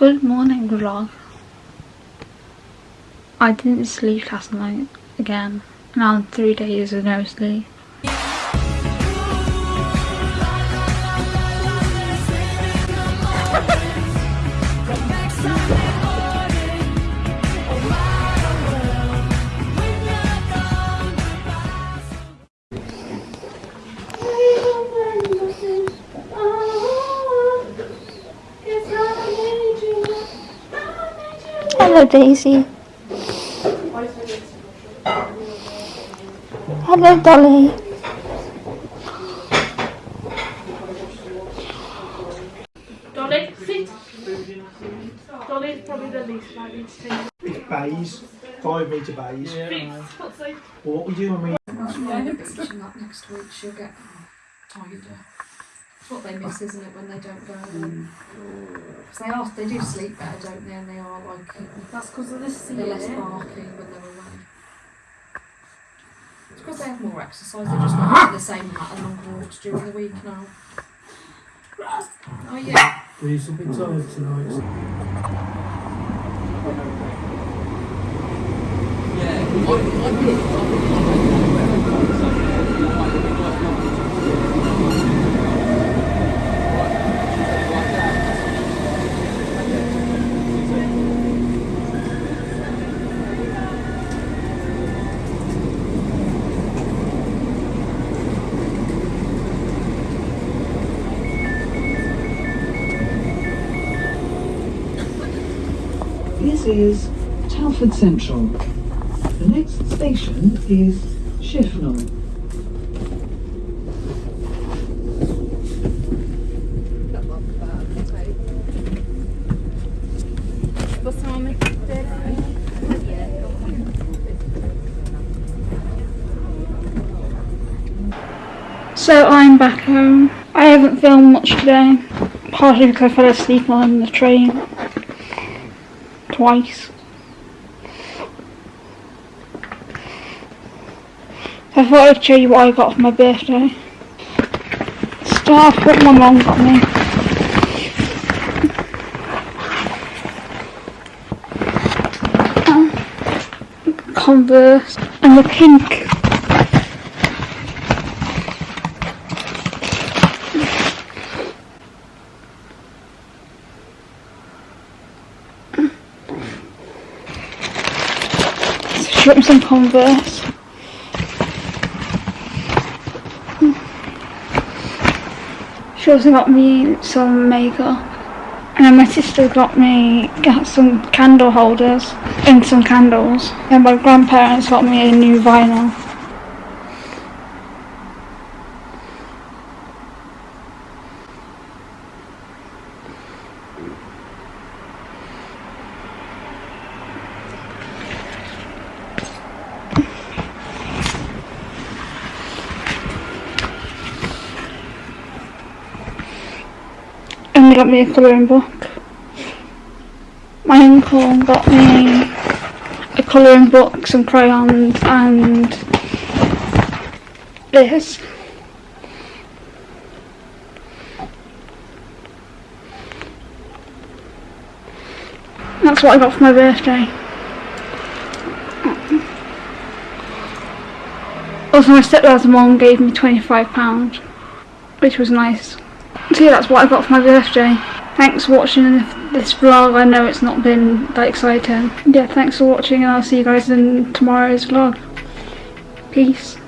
Good morning vlog. I didn't sleep last night again. Now I'm three days of no sleep. Hello Daisy. Hello Dolly. Dolly, sit. Dolly's probably the least likely to take It's bays, five metre bays. Fix, what's Well, what we do when we Reaching next week, she'll get tired. It's what they miss, isn't it, when they don't go in? 'Cause they are, they do sleep better, don't they? And they are like, that's because of this they're less season. barking when they're away. It's because they have more exercise, they're just not doing the same amount of long walks during the week now. Oh yeah. He's a bit tired tonight. This is Telford Central. The next station is Shifnal. So I'm back home. I haven't filmed much today. Partly because I fell asleep on the train. Twice. I thought I'd show you what I got for my birthday. Start off what my mum got me. Converse and the pink She got me some Converse. She also got me some makeup. And then my sister got me got some candle holders and some candles. And my grandparents got me a new vinyl. And got me a colouring book. My uncle got me a colouring book, some crayons and this. That's what I got for my birthday. Also my stepdad's mum gave me £25, which was nice. So yeah, that's what I got for my birthday. Thanks for watching this vlog. I know it's not been that exciting. Yeah, thanks for watching and I'll see you guys in tomorrow's vlog. Peace.